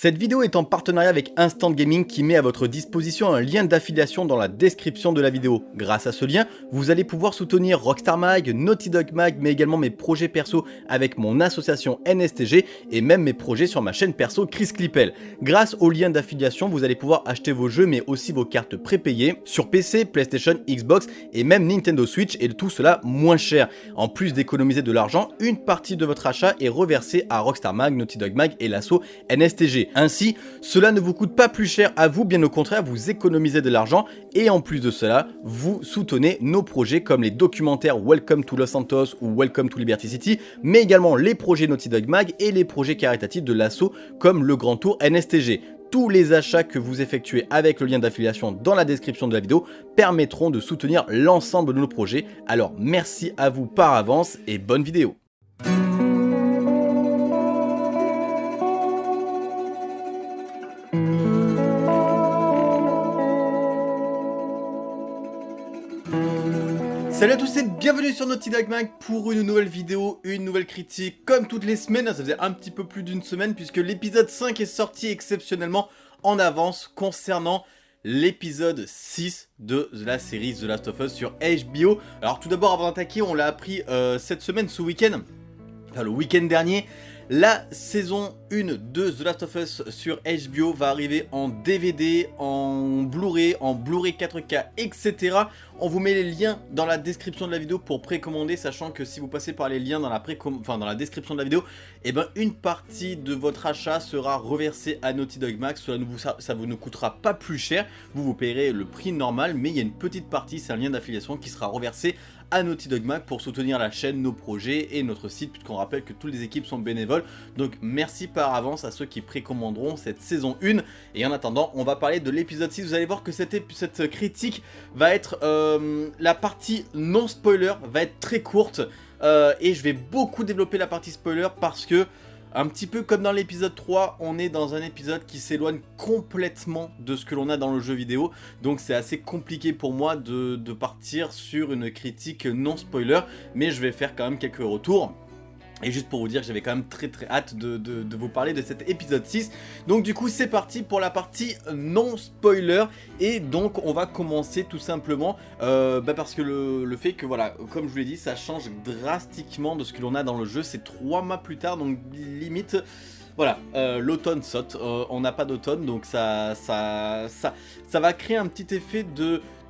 Cette vidéo est en partenariat avec Instant Gaming qui met à votre disposition un lien d'affiliation dans la description de la vidéo. Grâce à ce lien, vous allez pouvoir soutenir Rockstar Mag, Naughty Dog Mag, mais également mes projets perso avec mon association NSTG et même mes projets sur ma chaîne perso Chris Clippel. Grâce au lien d'affiliation, vous allez pouvoir acheter vos jeux mais aussi vos cartes prépayées sur PC, PlayStation, Xbox et même Nintendo Switch et tout cela moins cher. En plus d'économiser de l'argent, une partie de votre achat est reversée à Rockstar Mag, Naughty Dog Mag et l'asso NSTG. Ainsi, cela ne vous coûte pas plus cher à vous, bien au contraire, vous économisez de l'argent et en plus de cela, vous soutenez nos projets comme les documentaires Welcome to Los Santos ou Welcome to Liberty City, mais également les projets Naughty Dog Mag et les projets caritatifs de l'assaut comme le Grand Tour NSTG tous les achats que vous effectuez avec le lien d'affiliation dans la description de la vidéo permettront de soutenir l'ensemble de nos projets. Alors merci à vous par avance et bonne vidéo Salut à tous et bienvenue sur Naughty Dog Mag pour une nouvelle vidéo, une nouvelle critique comme toutes les semaines, ça faisait un petit peu plus d'une semaine puisque l'épisode 5 est sorti exceptionnellement en avance concernant l'épisode 6 de la série The Last of Us sur HBO. Alors tout d'abord avant d'attaquer, on l'a appris euh, cette semaine, ce week-end, enfin le week-end dernier, la saison 1 de The Last of Us sur HBO va arriver en DVD, en Blu-ray, en Blu-ray 4K, etc. On vous met les liens dans la description de la vidéo pour précommander, sachant que si vous passez par les liens dans la, enfin, dans la description de la vidéo, eh ben, une partie de votre achat sera reversée à Naughty Dog Max. Cela ne vous, coûtera pas plus cher, vous vous payerez le prix normal, mais il y a une petite partie, c'est un lien d'affiliation qui sera reversé à Naughty Dog Mag pour soutenir la chaîne, nos projets et notre site puisqu'on rappelle que toutes les équipes sont bénévoles. Donc merci par avance à ceux qui précommanderont cette saison 1. Et en attendant, on va parler de l'épisode 6. Vous allez voir que cette, critique va être... Euh, la partie non spoiler va être très courte. Euh, et je vais beaucoup développer la partie spoiler parce que un petit peu comme dans l'épisode 3, on est dans un épisode qui s'éloigne complètement de ce que l'on a dans le jeu vidéo. Donc c'est assez compliqué pour moi de, partir sur une critique non spoiler. Mais je vais faire quand même quelques retours. Et juste pour vous dire j'avais quand même très très hâte de, vous parler de cet épisode 6. Donc du coup c'est parti pour la partie non spoiler. Et donc on va commencer tout simplement euh, bah, parce que le, fait que voilà, comme je vous l'ai dit, ça change drastiquement de ce que l'on a dans le jeu. C'est trois mois plus tard, donc limite... Voilà, euh, l'automne saute, euh, on n'a pas d'automne, donc ça, ça, ça, ça va créer un petit effet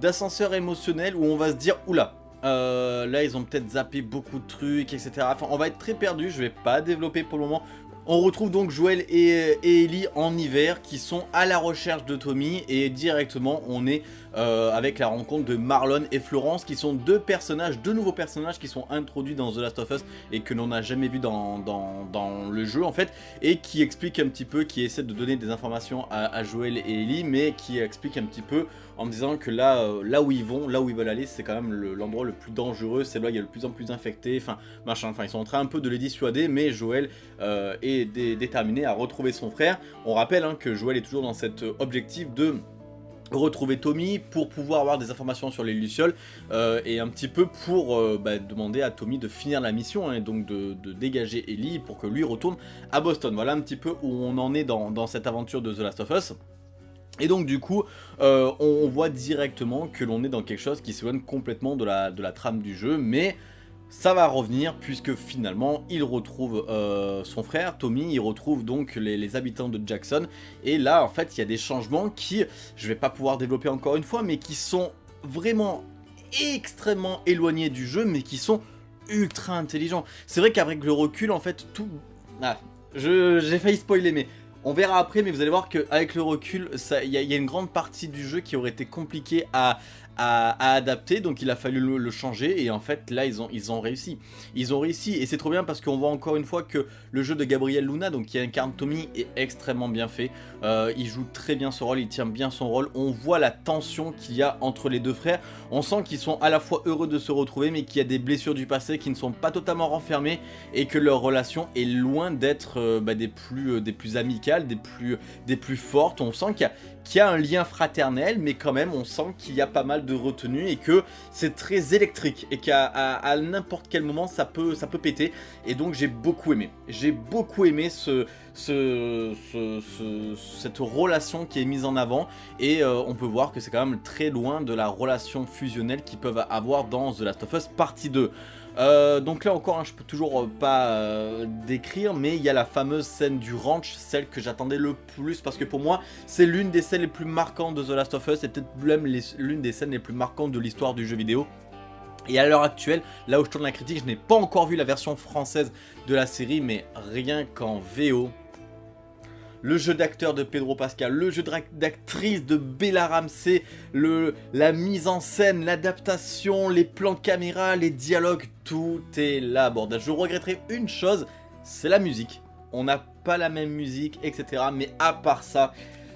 d'ascenseur émotionnel où on va se dire, oula, euh, là, ils ont peut-être zappé beaucoup de trucs, etc. Enfin, on va être très perdu. Je vais pas développer pour le moment. On retrouve donc Joël et, Ellie en hiver qui sont à la recherche de Tommy et directement on est euh, avec la rencontre de Marlon et Florence qui sont deux personnages, deux nouveaux personnages qui sont introduits dans The Last of Us et que l'on n'a jamais vu dans, le jeu en fait et qui expliquent un petit peu, qui essaient de donner des informations à, Joël et Ellie mais qui expliquent un petit peu en disant que là, euh, là où ils vont, là où ils veulent aller c'est quand même l'endroit le, plus dangereux, c'est là où il y a le plus en plus infecté, enfin machin, enfin ils sont en train un peu de les dissuader mais Joël euh, est déterminé à retrouver son frère. On rappelle hein, que Joël est toujours dans cet objectif de retrouver Tommy pour pouvoir avoir des informations sur les Lucioles euh, et un petit peu pour euh, bah, demander à Tommy de finir la mission hein, et donc de, dégager Ellie pour que lui retourne à Boston. Voilà un petit peu où on en est dans, cette aventure de The Last of Us. Et donc du coup, euh, on voit directement que l'on est dans quelque chose qui s'éloigne complètement de la, de la trame du jeu, mais ça va revenir puisque finalement il retrouve euh, son frère Tommy, il retrouve donc les, habitants de Jackson et là en fait il y a des changements qui, je vais pas pouvoir développer encore une fois, mais qui sont vraiment extrêmement éloignés du jeu mais qui sont ultra intelligents. C'est vrai qu'avec le recul en fait tout... Ah, j'ai failli spoiler mais on verra après, mais vous allez voir qu'avec le recul, il y, y, a une grande partie du jeu qui aurait été compliquée à, à, adapter, donc il a fallu le, changer, et en fait là ils ont, réussi. Ils ont réussi, et c'est trop bien parce qu'on voit encore une fois que le jeu de Gabriel Luna, donc qui incarne Tommy, est extrêmement bien fait. Euh, il joue très bien son rôle, il tient bien son rôle, on voit la tension qu'il y a entre les deux frères, on sent qu'ils sont à la fois heureux de se retrouver, mais qu'il y a des blessures du passé qui ne sont pas totalement renfermées, et que leur relation est loin d'être euh, bah, des, plus, euh, des plus amicales, des plus, des plus fortes, on sent qu'il y, a, qu'il y a un lien fraternel, mais quand même on sent qu'il y a pas mal de retenue et que c'est très électrique et qu'à n'importe quel moment ça peut, ça peut péter. Et donc j'ai beaucoup aimé. J'ai beaucoup aimé ce, ce, cette relation qui est mise en avant et euh, on peut voir que c'est quand même très loin de la relation fusionnelle qu'ils peuvent avoir dans The Last of Us partie 2. Euh, donc là encore, hein, je peux toujours euh, pas décrire, mais il y a la fameuse scène du ranch, celle que j'attendais le plus, parce que pour moi, c'est l'une des scènes les plus marquantes de The Last of Us, et peut-être même l'une des scènes les plus marquantes de l'histoire du jeu vidéo. Et à l'heure actuelle, là où je tourne la critique, je n'ai pas encore vu la version française de la série, mais rien qu'en VO, le jeu d'acteur de Pedro Pascal, le jeu d'actrice de Bella Ramsey, le, la mise en scène, l'adaptation, les plans de caméra, les dialogues, tout est là, bordel. Je regretterai une chose, c'est la musique. On n'a pas la même musique, etc. Mais à part ça,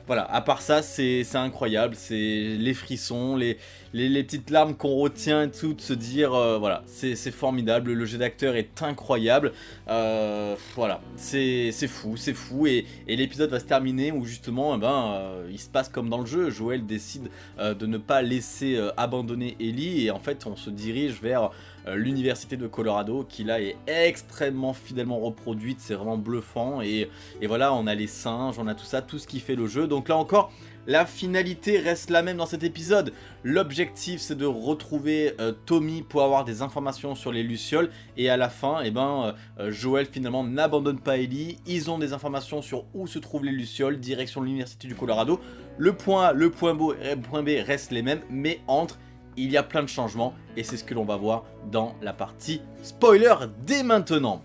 voilà, à part ça, c'est incroyable, c'est les frissons, les, les, petites larmes qu'on retient et tout, de se dire, euh, voilà, c'est formidable, le jeu d'acteur est incroyable, euh, voilà, c'est fou, c'est fou, et, l'épisode va se terminer où justement, eh ben, euh, il se passe comme dans le jeu, Joël décide de ne pas laisser abandonner Ellie, et en fait, on se dirige vers l'université de Colorado qui là est extrêmement fidèlement reproduite, c'est vraiment bluffant et, et, voilà on a les singes, on a tout ça, tout ce qui fait le jeu donc là encore la finalité reste la même dans cet épisode. L'objectif c'est de retrouver euh, Tommy pour avoir des informations sur les Lucioles. Et à la fin, eh ben, euh, Joël finalement n'abandonne pas Ellie. Ils ont des informations sur où se trouvent les Lucioles, direction l'Université du Colorado. Le point A, le point B, le point B restent les mêmes, mais entre, il y a plein de changements. Et c'est ce que l'on va voir dans la partie spoiler dès maintenant.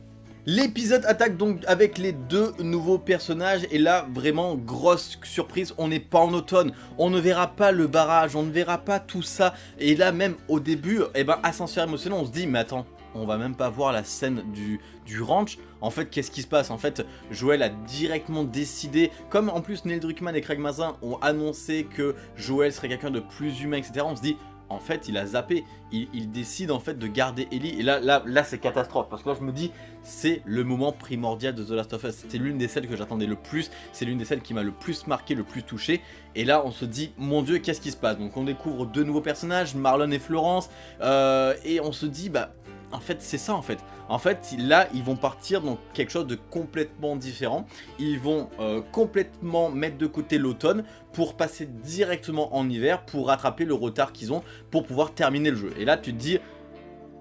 L'épisode attaque donc avec les deux nouveaux personnages et là vraiment grosse surprise, on n'est pas en automne, on ne verra pas le barrage, on ne verra pas tout ça et là même au début, eh ben ascenseur émotionnel on se dit mais attends, on va même pas voir la scène du, du ranch. En fait, qu'est-ce qui se passe? En fait, Joël a directement décidé, comme en plus Neil Druckmann et Craig Mazin ont annoncé que Joël serait quelqu'un de plus humain, etc. On se dit, en fait, il a zappé. Il, décide en fait de garder Ellie. Et là, là, là c'est catastrophe. Parce que là, je me dis, c'est le moment primordial de The Last of Us. C'était l'une des celles que j'attendais le plus. C'est l'une des celles qui m'a le plus marqué, le plus touché. Et là, on se dit, mon dieu, qu'est-ce qui se passe? Donc, on découvre deux nouveaux personnages, Marlon et Florence. Euh, et on se dit, bah, en fait, c'est ça en fait. En fait, là, ils vont partir dans quelque chose de complètement différent. Ils vont euh, complètement mettre de côté l'automne pour passer directement en hiver pour rattraper le retard qu'ils ont pour pouvoir terminer le jeu. Et là, tu te dis,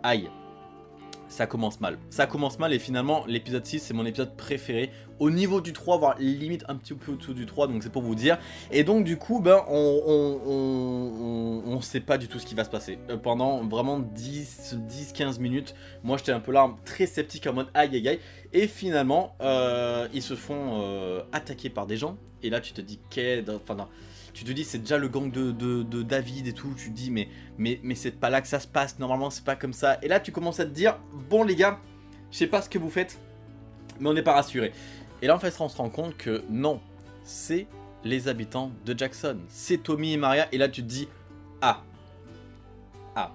aïe, ça commence mal. Ça commence mal et finalement l'épisode 6 c'est mon épisode préféré. Au niveau du 3, voire limite un petit peu au-dessous du 3, donc c'est pour vous dire. Et donc du coup, ben, on, on, sait pas du tout ce qui va se passer. Euh, pendant vraiment 10-15 minutes, moi j'étais un peu là, très sceptique en mode aïe aïe aïe. Et finalement, euh, ils se font euh, attaquer par des gens. Et là tu te dis, qu'est... Enfin non tu te dis c'est déjà le gang de, David et tout, tu te dis mais, mais, mais c'est pas là que ça se passe, normalement c'est pas comme ça. Et là tu commences à te dire, bon les gars, je sais pas ce que vous faites, mais on n'est pas rassuré. Et là en fait on se rend compte que non, c'est les habitants de Jackson, c'est Tommy et Maria, et là tu te dis, ah, ah.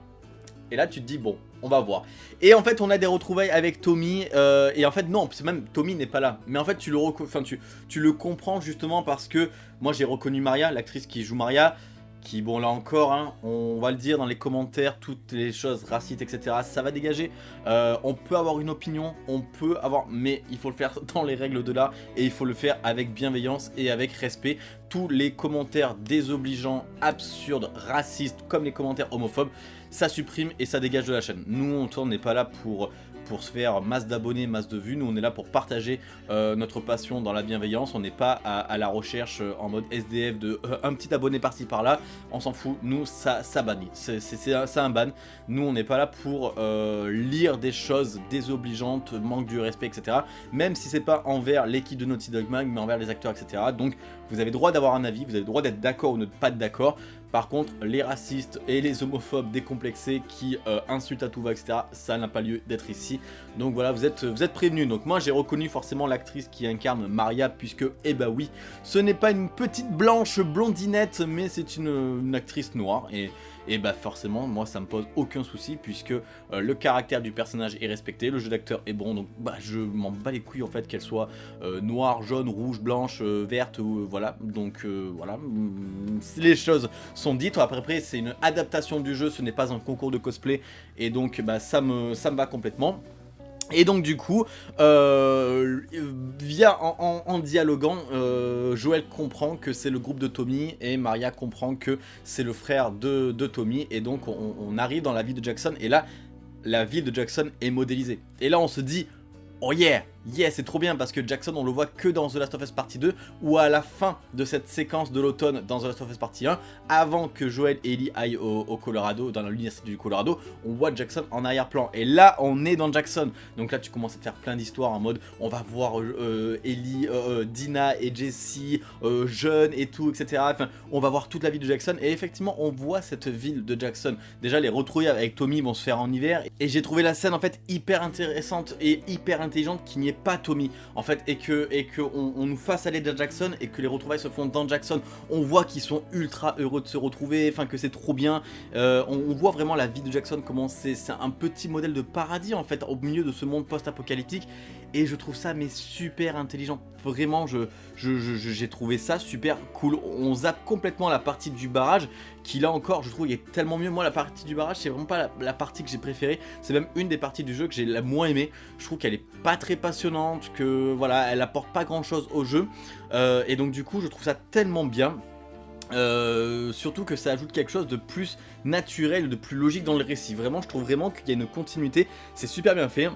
Et là tu te dis bon, on va voir. Et en fait, on a des retrouvailles avec Tommy, euh, et en fait, non, même Tommy n'est pas là. Mais en fait, tu le comprends justement parce que moi, j'ai reconnu Maria, l'actrice qui joue Maria, qui, bon, là encore, hein, on va le dire dans les commentaires, toutes les choses racistes, etc., ça va dégager. Euh, on peut avoir une opinion, on peut avoir, mais il faut le faire dans les règles de l'art, et il faut le faire avec bienveillance et avec respect. Tous les commentaires désobligeants, absurdes, racistes, comme les commentaires homophobes, ça supprime et ça dégage de la chaîne. Nous, on n'est pas là pour pour se faire masse d'abonnés, masse de vues. Nous, on est là pour partager euh, notre passion dans la bienveillance. On n'est pas à, la recherche euh, en mode SDF de euh, un petit abonné par-ci par-là. On s'en fout. Nous, ça, ça bannit. C'est un, ban. Nous, on n'est pas là pour lire des choses désobligeantes, manque du respect, etc. Même si c'est pas envers l'équipe de Naughty Dog Mag, mais envers les acteurs, etc. Donc, vous avez droit d'avoir un avis, vous avez droit d'être d'accord ou ne pas être d'accord. Par contre, les racistes et les homophobes décomplexés qui euh, insultent à tout va, etc., ça n'a pas lieu d'être ici. Donc voilà, vous êtes, prévenus. Donc moi, j'ai reconnu forcément l'actrice qui incarne Maria, puisque, eh bah oui, ce n'est pas une petite blanche blondinette, mais c'est une, actrice noire. Et, et bah forcément moi ça me pose aucun souci puisque euh, le caractère du personnage est respecté, le jeu d'acteur est bon, donc bah je m'en bats les couilles en fait qu'elle soit euh, noire, jaune, rouge, blanche, verte, ou voilà, donc voilà, mm, les choses sont dites, après, après c'est une adaptation du jeu, ce n'est pas un concours de cosplay, et donc bah ça me, ça me va complètement. Et donc du coup, euh, via en, dialoguant, euh, Joël comprend que c'est le groupe de Tommy et Maria comprend que c'est le frère de, Tommy. Et donc on, on, arrive dans la vie de Jackson. Et là, la ville de Jackson est modélisée. Et là on se dit, oh yeah Yes, c'est trop bien parce que Jackson on le voit que dans The Last of Us Partie 2 ou à la fin de cette séquence de l'automne dans The Last of Us Partie 1 avant que Joel et Ellie aillent au, Colorado, dans l'université du Colorado, on voit Jackson en arrière-plan. Et là on est dans Jackson. Donc là tu commences à faire plein d'histoires en mode on va voir euh, Ellie, euh, euh, Dina et Jesse jeunes et tout etc. Enfin on va voir toute la vie de Jackson. Et effectivement on voit cette ville de Jackson. Déjà les retrouver avec Tommy vont se faire en hiver. Et j'ai trouvé la scène en fait hyper intéressante et hyper intelligente qui n'y pas Tommy en fait et que et que on, nous fasse aller dans Jackson et que les retrouvailles se font dans Jackson. On voit qu'ils sont ultra heureux de se retrouver enfin que c'est trop bien. Euh, on, voit vraiment la vie de Jackson comment c'est un petit modèle de paradis en fait au milieu de ce monde post-apocalyptique. Et je trouve ça mais super intelligent. Vraiment je j'ai trouvé ça super cool. On zappe complètement la partie du barrage qui là encore je trouve il est tellement mieux moi la partie du barrage c'est vraiment pas la, partie que j'ai préférée c'est même une des parties du jeu que j'ai la moins aimé je trouve qu'elle est pas très passionnante que voilà elle apporte pas grand chose au jeu euh, et donc du coup je trouve ça tellement bien euh, surtout que ça ajoute quelque chose de plus naturel, de plus logique dans le récit. Vraiment, je trouve vraiment qu'il y a une continuité. C'est super bien fait.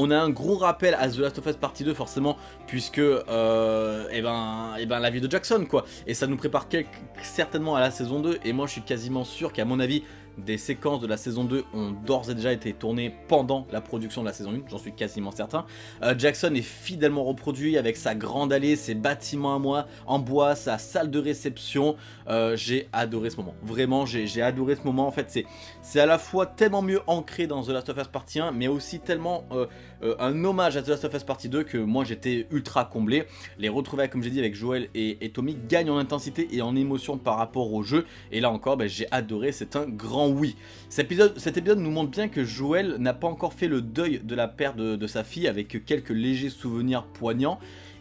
On a un gros rappel à The Last of Us Partie 2 forcément puisque euh, eh ben, eh ben, la vie de Jackson quoi et ça nous prépare certainement à la saison 2 et moi je suis quasiment sûr qu'à mon avis des séquences de la saison 2 ont d'ores et déjà été tournées pendant la production de la saison 1, j'en suis quasiment certain. Euh, Jackson est fidèlement reproduit avec sa grande allée, ses bâtiments à moi, en bois, sa salle de réception. Euh, j'ai adoré ce moment, vraiment j'ai adoré ce moment. En fait, c'est à la fois tellement mieux ancré dans The Last of Us Partie 1, mais aussi tellement un hommage à The Last of Us Partie 2 que moi j'étais ultra comblé. Les retrouvailles, comme j'ai dit, avec Joel et, Tommy gagnent en intensité et en émotion par rapport au jeu. Et là encore, ben, j'ai adoré, c'est un grand oui. Cet épisode, nous montre bien que Joël n'a pas encore fait le deuil de la perte de sa fille avec quelques légers souvenirs poignants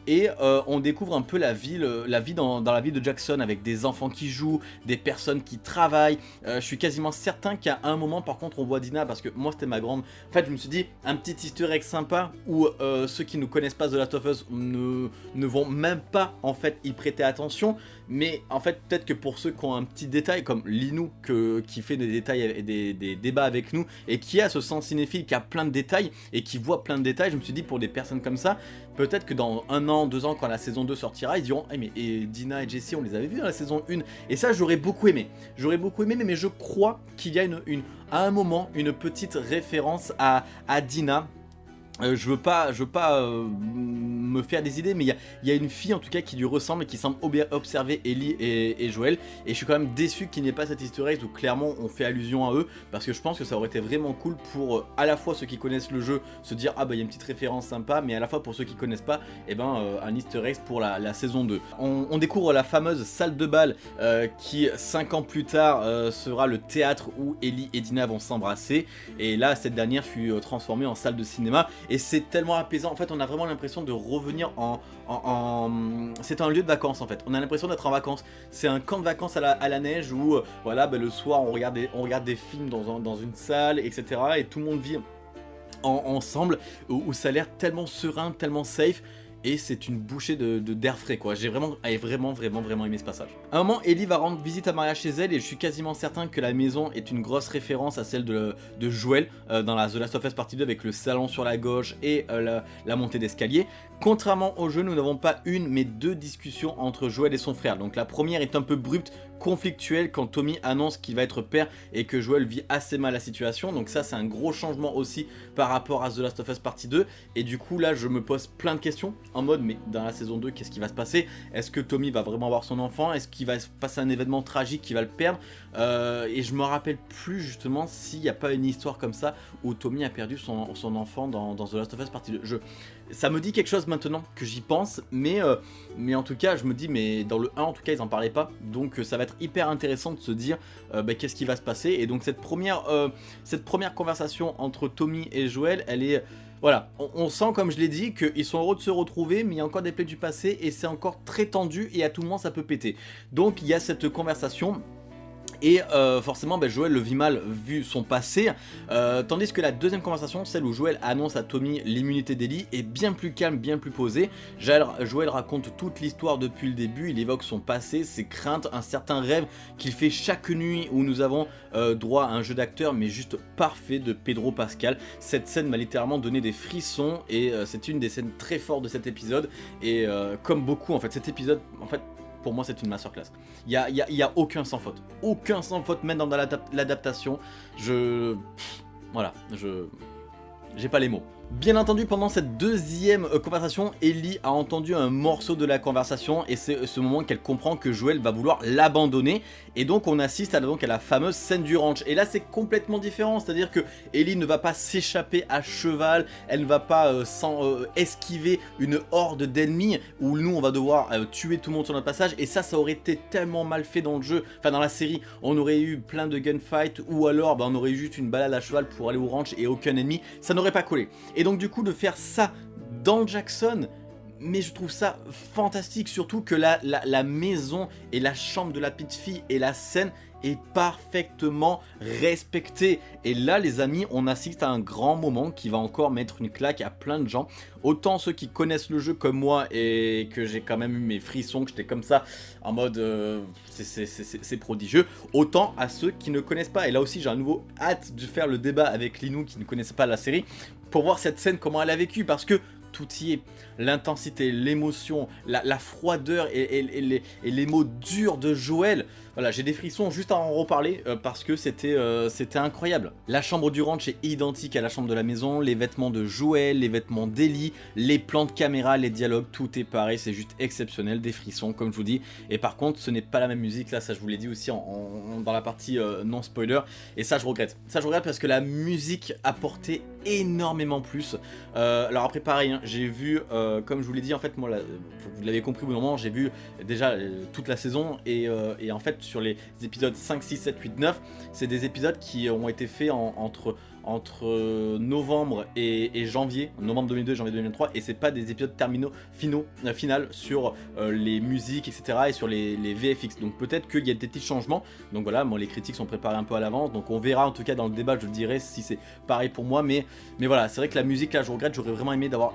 et euh, on découvre un peu la ville, euh, la vie dans, la ville de Jackson avec des enfants qui jouent, des personnes qui travaillent. Euh, je suis quasiment certain qu'à un moment par contre on voit Dina parce que moi c'était ma grande... En fait je me suis dit un petit easter egg sympa où ceux qui ne connaissent pas The Last of Us ne, ne vont même pas en fait y prêter attention. Mais en fait peut-être que pour ceux qui ont un petit détail comme Linou qui fait des détails et des, débats avec nous et qui a ce sens cinéphile qui a plein de détails et qui voit plein de détails, je me suis dit pour des personnes comme ça, peut-être que dans un an deux ans, quand la saison 2 sortira, ils diront hey, mais et Dina et Jessie, on les avait vus dans la saison 1. Et ça, j'aurais beaucoup aimé. J'aurais beaucoup aimé, mais, je crois qu'il y a une, une, à un moment une petite référence à, à Dina euh, je veux pas, je veux pas euh, me faire des idées, mais il y, a, une fille en tout cas qui lui ressemble et qui semble observer Ellie et, Joël. Et je suis quand même déçu qu'il n'y ait pas cette easter egg où clairement on fait allusion à eux. Parce que je pense que ça aurait été vraiment cool pour euh, à la fois ceux qui connaissent le jeu se dire ah bah il y a une petite référence sympa. Mais à la fois pour ceux qui connaissent pas, et eh ben un easter egg pour la, saison 2. On, découvre la fameuse salle de bal qui 5 ans plus tard sera le théâtre où Ellie et Dina vont s'embrasser. Et là cette dernière fut transformée en salle de cinéma et c'est tellement apaisant. En fait, on a vraiment l'impression de revenir en... C'est un lieu de vacances, en fait. On a l'impression d'être en vacances. C'est un camp de vacances à la, neige où, euh, voilà, ben, le soir, on regarde, des, films dans, dans une salle, etc. Et tout le monde vit ensemble, où ça a l'air tellement serein, tellement safe et c'est une bouchée de d'air frais quoi. J'ai vraiment, vraiment, vraiment, aimé ce passage. À un moment, Ellie va rendre visite à Maria chez elle et je suis quasiment certain que la maison est une grosse référence à celle de, de Joël euh, dans la The Last of Us Partie 2 avec le salon sur la gauche et euh, la, montée d'escalier. Contrairement au jeu, nous n'avons pas une mais deux discussions entre Joël et son frère. Donc la première est un peu brute, conflictuelle quand Tommy annonce qu'il va être père et que Joël vit assez mal la situation. Donc ça c'est un gros changement aussi par rapport à The Last of Us Partie 2. Et du coup là je me pose plein de questions en mode mais dans la saison 2 qu'est-ce qui va se passer? Est-ce que Tommy va vraiment avoir son enfant? Est-ce qu'il va se passer un événement tragique qui va le perdre? Euh, Et je me rappelle plus justement s'il n'y a pas une histoire comme ça où Tommy a perdu son, enfant dans, The Last of Us partie 2. Je, ça me dit quelque chose maintenant que j'y pense, mais, euh, mais en tout cas, je me dis, mais dans le 1, en tout cas, ils en parlaient pas, donc euh, ça va être hyper intéressant de se dire euh, bah, qu'est-ce qui va se passer, et donc cette première, cette première conversation entre Tommy et Joël, elle est... Voilà, on, sent comme je l'ai dit qu'ils sont heureux de se retrouver mais il y a encore des plaies du passé et c'est encore très tendu et à tout moment ça peut péter. Donc il y a cette conversation et euh, forcément ben, Joël le vit mal vu son passé. Euh, Tandis que la deuxième conversation, celle où Joël annonce à Tommy l'immunité d'Ellie est bien plus calme, bien plus posée. Joël raconte toute l'histoire depuis le début, il évoque son passé, ses craintes, un certain rêve qu'il fait chaque nuit où nous avons euh, droit à un jeu d'acteur mais juste parfait de Pedro Pascal. Cette scène m'a littéralement donné des frissons et c'est une des scènes très fortes de cet épisode. Et comme beaucoup en fait cet épisode en fait pour moi c'est une masterclass. Il n'y a, y a, y a, aucun sans faute. Aucun sans faute même dans l'adaptation. Je... voilà, je... J'ai pas les mots. Bien entendu, pendant cette deuxième euh, conversation, Ellie a entendu un morceau de la conversation et c'est ce moment qu'elle comprend que Joël va vouloir l'abandonner. Et donc on assiste à, donc, à la fameuse scène du ranch. Et là c'est complètement différent, c'est-à-dire que Ellie ne va pas s'échapper à cheval, elle ne va pas euh, sans, euh, esquiver une horde d'ennemis où nous on va devoir tuer tout le monde sur notre passage. Et ça ça aurait été tellement mal fait dans le jeu, enfin dans la série, on aurait eu plein de gunfights ou alors bah, on aurait eu juste une balade à cheval pour aller au ranch et aucun ennemi, ça n'aurait pas collé. Et donc du coup de faire ça dans Jackson, mais je trouve ça fantastique, surtout que la, la, maison et la chambre de la petite fille et la scène est parfaitement respectée. Et là les amis, on assiste à un grand moment qui va encore mettre une claque à plein de gens. Autant ceux qui connaissent le jeu comme moi et que j'ai quand même eu mes frissons, que j'étais comme ça en mode euh, c'est prodigieux. Autant à ceux qui ne connaissent pas. Et là aussi j'ai un nouveau hâte de faire le débat avec Linou qui ne connaissait pas la série pour voir cette scène comment elle a vécu parce que tout y est. L'intensité, l'émotion, la, froideur et, les, mots durs de Joël. Voilà, j'ai des frissons juste à en reparler euh, parce que euh, c'était incroyable. La chambre du ranch est identique à la chambre de la maison, les vêtements de Joël, les vêtements d'Ellie, les plans de caméra, les dialogues, tout est pareil, c'est juste exceptionnel, des frissons comme je vous dis. Et par contre, ce n'est pas la même musique, là ça je vous l'ai dit aussi dans la partie euh, non spoiler, et ça je regrette. Ça je regrette parce que la musique apportait énormément plus. alors après pareil, hein, j'ai vu, comme je vous l'ai dit, en fait, moi, vous l'avez compris au bout moment, j'ai vu déjà toute la saison et, et, en fait, sur les épisodes 5, 6, 7, 8, 9, c'est des épisodes qui ont été faits entre entre euh, novembre et, janvier, novembre 2002 et janvier 2023, et c'est pas des épisodes terminaux, finaux, euh, sur euh, les musiques, etc. et sur les, VFX. Donc peut-être qu'il y a des petits changements. Donc voilà, moi les critiques sont préparées un peu à l'avance, donc on verra en tout cas dans le débat, je dirais si c'est pareil pour moi. Mais, mais voilà, c'est vrai que la musique là, je regrette, j'aurais vraiment aimé d'avoir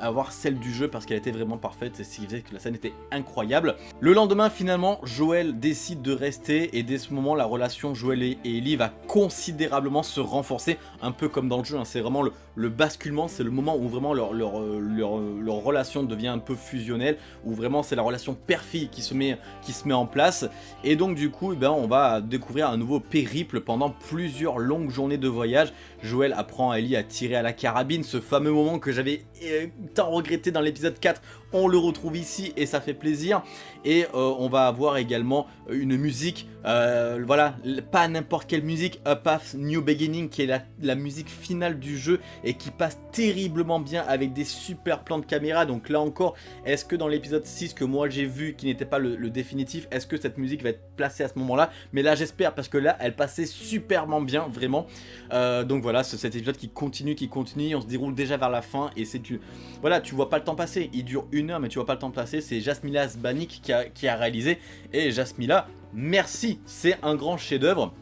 avoir celle du jeu parce qu'elle était vraiment parfaite, et ce qui faisait que la scène était incroyable. Le lendemain, finalement, Joël décide de rester, et dès ce moment, la relation Joël et Ellie va considérablement se renforcer un peu comme dans le jeu, hein. c'est vraiment le, basculement, c'est le moment où vraiment leur, leur, leur, relation devient un peu fusionnelle, où vraiment c'est la relation père-fille qui, se met, qui se met en place, et donc du coup, eh ben, on va découvrir un nouveau périple pendant plusieurs longues journées de voyage. Joël apprend à Ellie à tirer à la carabine, ce fameux moment que j'avais euh, tant regretté dans l'épisode 4, on le retrouve ici et ça fait plaisir. Et euh, on va avoir également une musique, euh, voilà, pas n'importe quelle musique, A Path New Beginning qui est la, musique finale du jeu et qui passe terriblement bien avec des super plans de caméra. Donc là encore, est-ce que dans l'épisode 6 que moi j'ai vu, qui n'était pas le, définitif, est-ce que cette musique va être placée à ce moment-là? Mais là j'espère parce que là elle passait superment bien, vraiment. Donc voilà, c'est cet épisode qui continue, qui continue, on se déroule déjà vers la fin et c'est du... Voilà, tu vois pas le temps passer, il dure une heure mais tu vois pas le temps passer, c'est Jasmila Zbanik qui a, qui a réalisé. Et Jasmila, merci, c'est un grand chef d'œuvre.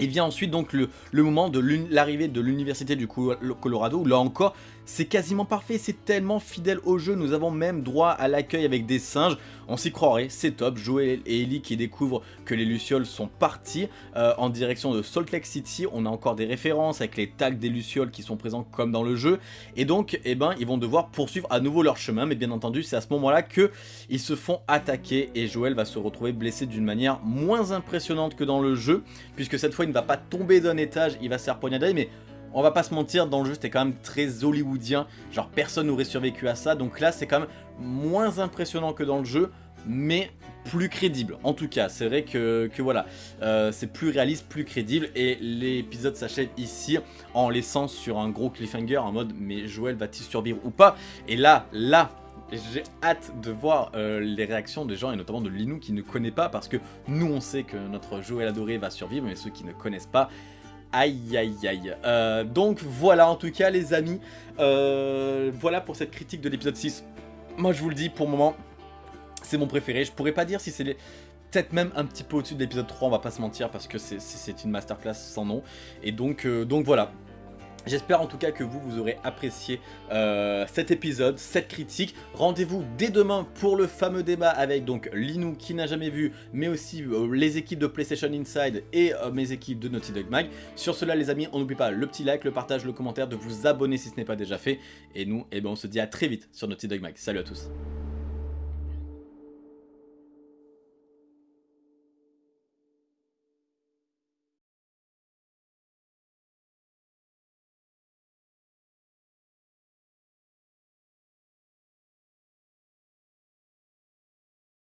Il vient ensuite donc le, le moment de l'arrivée de l'université du Colorado, où là encore c'est quasiment parfait, c'est tellement fidèle au jeu, nous avons même droit à l'accueil avec des singes, on s'y croirait, c'est top, Joel et Ellie qui découvrent que les Lucioles sont partis euh, en direction de Salt Lake City, on a encore des références avec les tags des Lucioles qui sont présents comme dans le jeu, et donc eh ben, ils vont devoir poursuivre à nouveau leur chemin, mais bien entendu c'est à ce moment-là qu'ils se font attaquer et Joel va se retrouver blessé d'une manière moins impressionnante que dans le jeu, puisque cette fois il ne va pas tomber d'un étage, il va se faire poignarder, mais on va pas se mentir, dans le jeu c'était quand même très hollywoodien, genre personne n'aurait survécu à ça, donc là c'est quand même moins impressionnant que dans le jeu, mais plus crédible. En tout cas, c'est vrai que, voilà, euh, c'est plus réaliste, plus crédible, et l'épisode s'achève ici en laissant sur un gros cliffhanger en mode mais Joël va-t-il survivre ou pas? Et là, là, j'ai hâte de voir euh, les réactions des gens et notamment de Linou qui ne connaît pas parce que nous on sait que notre Joël adoré va survivre mais ceux qui ne connaissent pas Aïe aïe aïe. Euh, donc voilà en tout cas les amis. Euh, voilà pour cette critique de l'épisode 6. Moi je vous le dis pour le moment, c'est mon préféré. Je pourrais pas dire si c'est. Peut-être même un petit peu au-dessus de l'épisode 3, on va pas se mentir, parce que c'est une masterclass sans nom. Et donc, donc voilà, J'espère en tout cas que vous, vous aurez apprécié euh, cet épisode, cette critique. Rendez-vous dès demain pour le fameux débat avec donc Linou qui n'a jamais vu, mais aussi euh, les équipes de PlayStation Inside et euh, mes équipes de Naughty Dog Mag. Sur cela les amis, on n'oublie pas le petit like, le partage, le commentaire, de vous abonner si ce n'est pas déjà fait. Et nous, eh ben, on se dit à très vite sur Naughty Dog Mag. Salut à tous